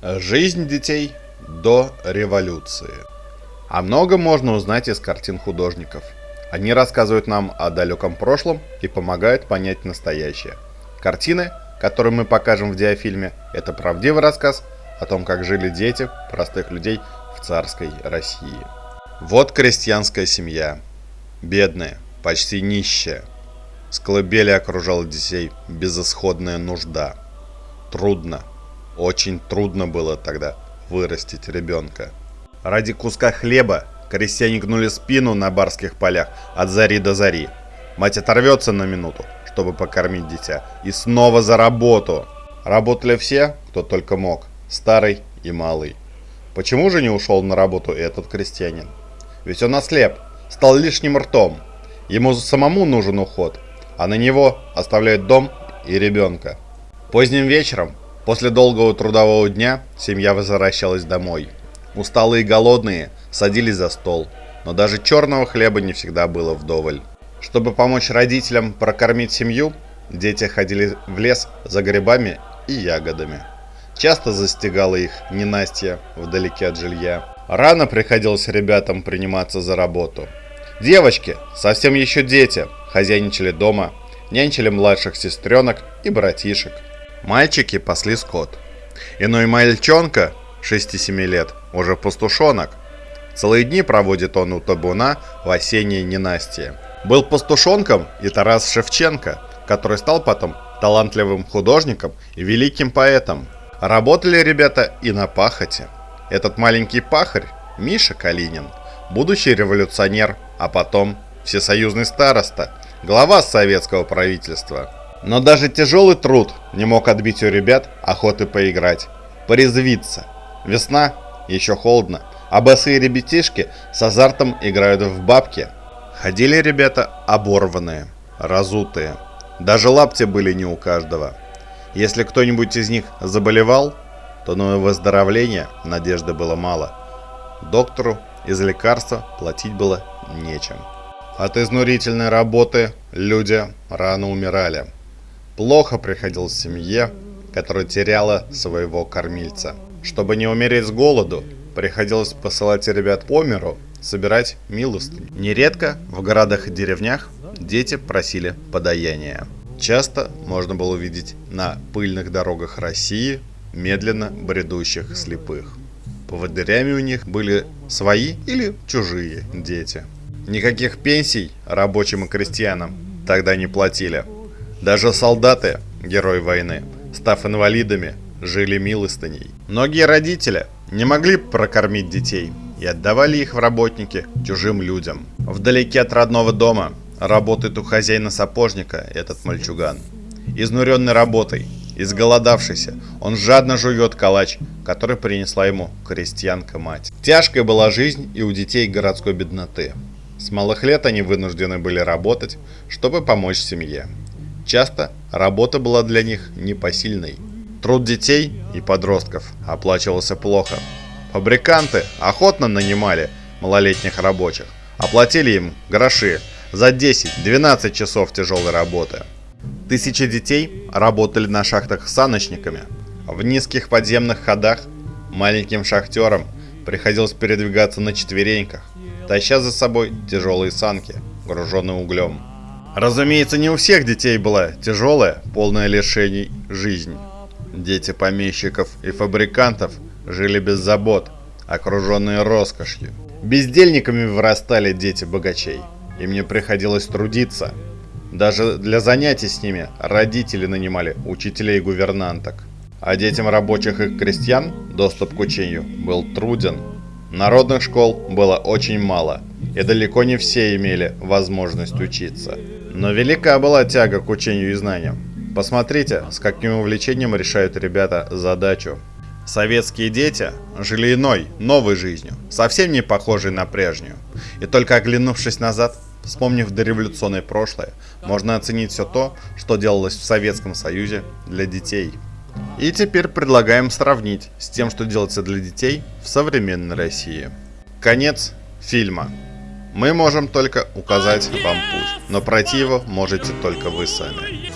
Жизнь детей до революции. А много можно узнать из картин художников. Они рассказывают нам о далеком прошлом и помогают понять настоящее. Картины, которые мы покажем в диафильме, это правдивый рассказ о том, как жили дети простых людей в царской России. Вот крестьянская семья. Бедная, почти нищая. С колыбели окружала детей безысходная нужда. Трудно, очень трудно было тогда вырастить ребенка. Ради куска хлеба крестьяне гнули спину на барских полях от зари до зари. Мать оторвется на минуту, чтобы покормить дитя, и снова за работу. Работали все, кто только мог, старый и малый. Почему же не ушел на работу этот крестьянин? Ведь он ослеп, стал лишним ртом. Ему самому нужен уход, а на него оставляют дом и ребенка. Поздним вечером После долгого трудового дня семья возвращалась домой. Усталые и голодные садились за стол, но даже черного хлеба не всегда было вдоволь. Чтобы помочь родителям прокормить семью, дети ходили в лес за грибами и ягодами. Часто застигала их ненастье вдалеке от жилья. Рано приходилось ребятам приниматься за работу. Девочки, совсем еще дети, хозяйничали дома, нянчили младших сестренок и братишек. Мальчики пасли скот. Иной мальчонка, 6-7 лет, уже пастушонок. Целые дни проводит он у табуна в осеннее ненастье. Был пастушонком и Тарас Шевченко, который стал потом талантливым художником и великим поэтом. Работали ребята и на пахоте. Этот маленький пахарь, Миша Калинин, будущий революционер, а потом всесоюзный староста, глава советского правительства – но даже тяжелый труд не мог отбить у ребят охоты поиграть, порезвиться. Весна, еще холодно, а босые ребятишки с азартом играют в бабки. Ходили ребята оборванные, разутые. Даже лапти были не у каждого. Если кто-нибудь из них заболевал, то на выздоровление надежды было мало. Доктору из лекарства платить было нечем. От изнурительной работы люди рано умирали. Плохо приходилось семье, которая теряла своего кормильца. Чтобы не умереть с голоду, приходилось посылать ребят по миру, собирать милостыню. Нередко в городах и деревнях дети просили подаяния. Часто можно было увидеть на пыльных дорогах России медленно бредущих слепых. Поводырями у них были свои или чужие дети. Никаких пенсий рабочим и крестьянам тогда не платили – даже солдаты, герои войны, став инвалидами, жили милостыней. Многие родители не могли прокормить детей и отдавали их в работники чужим людям. Вдалеке от родного дома работает у хозяина сапожника этот мальчуган. Изнуренный работой, изголодавшийся, он жадно жует калач, который принесла ему крестьянка-мать. Тяжкая была жизнь и у детей городской бедноты. С малых лет они вынуждены были работать, чтобы помочь семье. Часто работа была для них непосильной. Труд детей и подростков оплачивался плохо. Фабриканты охотно нанимали малолетних рабочих, оплатили им гроши за 10-12 часов тяжелой работы. Тысячи детей работали на шахтах саночниками. В низких подземных ходах маленьким шахтерам приходилось передвигаться на четвереньках, таща за собой тяжелые санки, груженные углем. Разумеется, не у всех детей была тяжелая, полная лишений жизнь. Дети помещиков и фабрикантов жили без забот, окруженные роскошью. Бездельниками вырастали дети богачей. Им не приходилось трудиться. Даже для занятий с ними родители нанимали учителей и гувернанток. А детям рабочих и крестьян доступ к учению был труден. Народных школ было очень мало, и далеко не все имели возможность учиться. Но велика была тяга к учению и знаниям. Посмотрите, с каким увлечением решают ребята задачу. Советские дети жили иной, новой жизнью, совсем не похожей на прежнюю. И только оглянувшись назад, вспомнив дореволюционное прошлое, можно оценить все то, что делалось в Советском Союзе для детей. И теперь предлагаем сравнить с тем, что делается для детей в современной России. Конец фильма. Мы можем только указать вам путь, но пройти его можете только вы сами.